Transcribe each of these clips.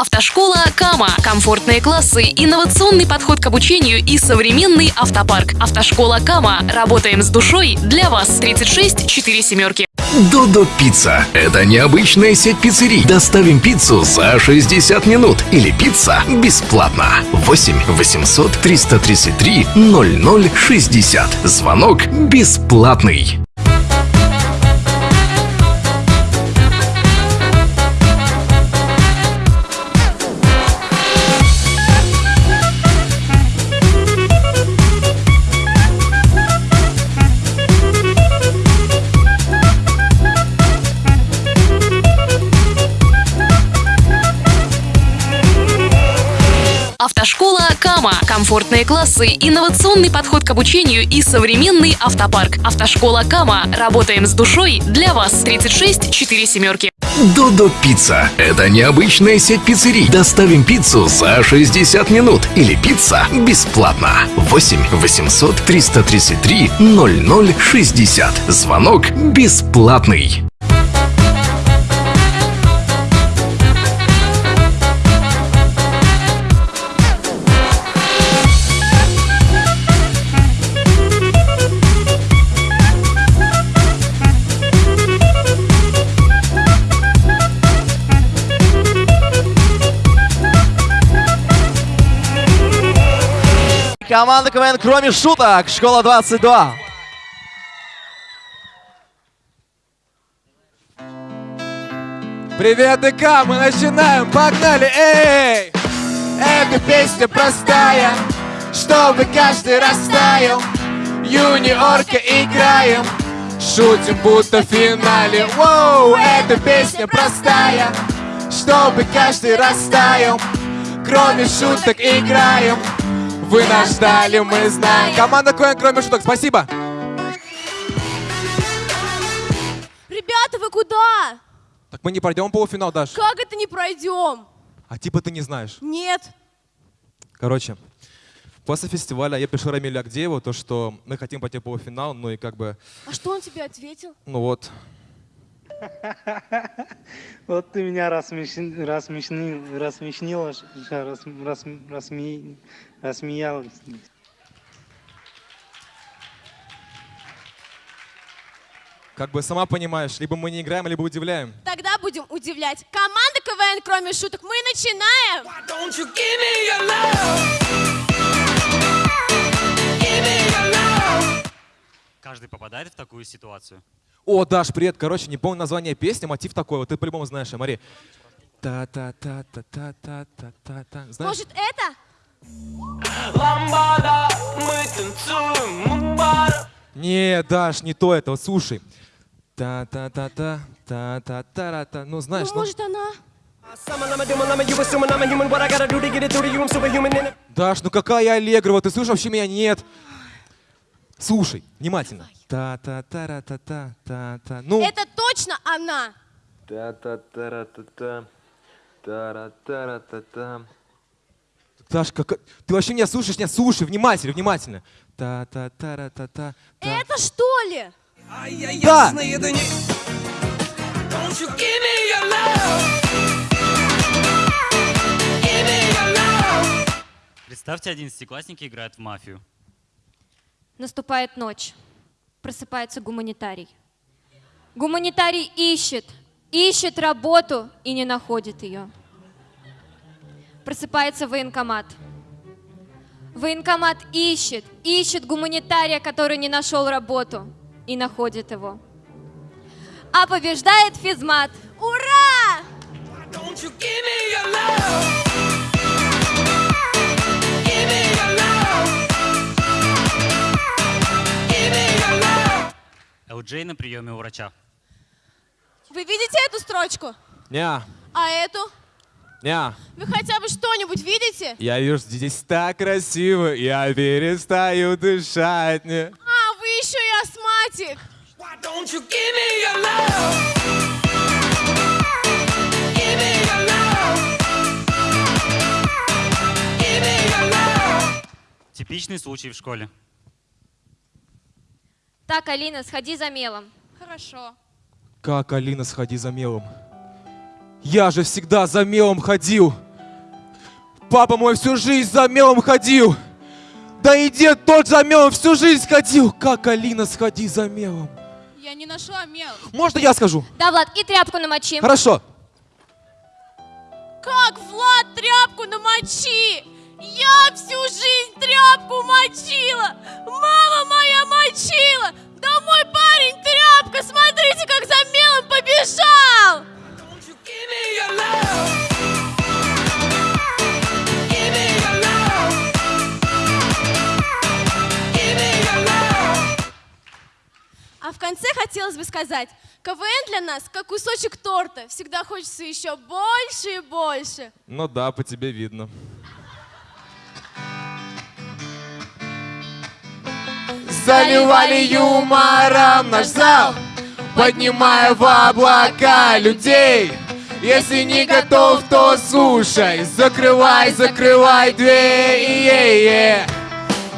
Автошкола Кама. Комфортные классы, инновационный подход к обучению и современный автопарк. Автошкола Кама. Работаем с душой для вас. 36 4 семерки. Додо Пицца. Это необычная сеть пиццерий. Доставим пиццу за 60 минут. Или пицца бесплатно. 8 800 333 0060. Звонок бесплатный. Автошкола Кама. Комфортные классы, инновационный подход к обучению и современный автопарк. Автошкола Кама. Работаем с душой для вас. 36 4 семерки. Додо Пицца. Это необычная сеть пиццерий. Доставим пиццу за 60 минут. Или пицца бесплатно. 8 800 333 0060. Звонок бесплатный. Команда КВН «Кроме шуток», школа 22. Привет, ДК, мы начинаем, погнали, эй! Эта песня простая, чтобы каждый растаял. Юниорка играем, шутим будто в финале. Воу, эта песня простая, чтобы каждый растаял. Кроме шуток играем, вы нас ждали, мы знаем. Команда КВН, кроме шуток, спасибо. Ребята, вы куда? Так мы не пройдем полуфинал, Даш. Как это не пройдем? А типа ты не знаешь. Нет. Короче, после фестиваля я пишу Рамилю Агдееву, то, что мы хотим пойти в полуфинал, ну и как бы, А что он тебе ответил? ну вот. Вот ты меня рассмешни- рассмешни- рассмешнила, рассмеялась. Как бы сама понимаешь, либо мы не играем, либо удивляем. Тогда будем удивлять. Команда КВН, кроме шуток, мы начинаем! Каждый попадает в такую ситуацию. О, Даш, привет. Короче, не помню название песни, мотив такой. Вот ты по-любому знаешь, Мари. Та-та-та-та-та-та-та-та. Знаешь? Может, это? Не, Даш, не то это. Вот слушай. Та-та-та-та, та-та-та-та. Ну, знаешь, Ну, ну... может, она? Даш, ну какая Аллегрова? Ты слышишь, вообще меня нет. Слушай, внимательно. Та-та-та-та-та-та-та. Ну, Это точно она! Та-та-та-ра-та-та. Тара-тара-та-та. Даш, как... ты вообще меня слушаешь? Нет, слушай, внимательно, внимательно. Та-та-та-ра-та-та. та. Это что ли? Да! Представьте, одиннадцатиклассники играют в мафию. Наступает ночь. Просыпается гуманитарий. Гуманитарий ищет, ищет работу и не находит ее. Просыпается военкомат. Военкомат ищет, ищет гуманитария, который не нашел работу и находит его. А побеждает физмат. Ура! Элджей на приеме у врача. Вы видите эту строчку? Неа, А эту? неа. Вы хотя бы что-нибудь видите? Я вижу, здесь так красиво, я перестаю дышать. Не. А, вы еще и астматик! Типичный случай в школе. Так, Алина, сходи за мелом. Хорошо. Как, Алина, сходи за мелом? Я же всегда за мелом ходил. папа мой всю жизнь за мелом ходил. Да и дед тот за мелом всю жизнь ходил. Как Алина, сходи за мелом. Я не нашла мел. Можно я скажу? Да, Влад, и тряпку намочи. Хорошо. Как, Влад, тряпку намочи? Я всю жизнь тряпку мочила. Хотелось бы сказать, КВН для нас как кусочек торта. Всегда хочется еще больше и больше. Ну да, по тебе видно. Заливали юмором наш зал, поднимая в облака людей. Если не готов, то слушай, закрывай, закрывай дверь.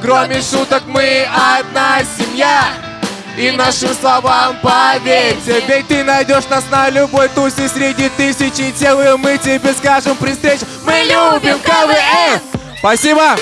Кроме шуток мы одна семья. И нашим словам поверьте. Ведь ты найдешь нас на любой тусе Среди тысячи тел И мы тебе скажем при встрече. Мы любим КВН. Спасибо!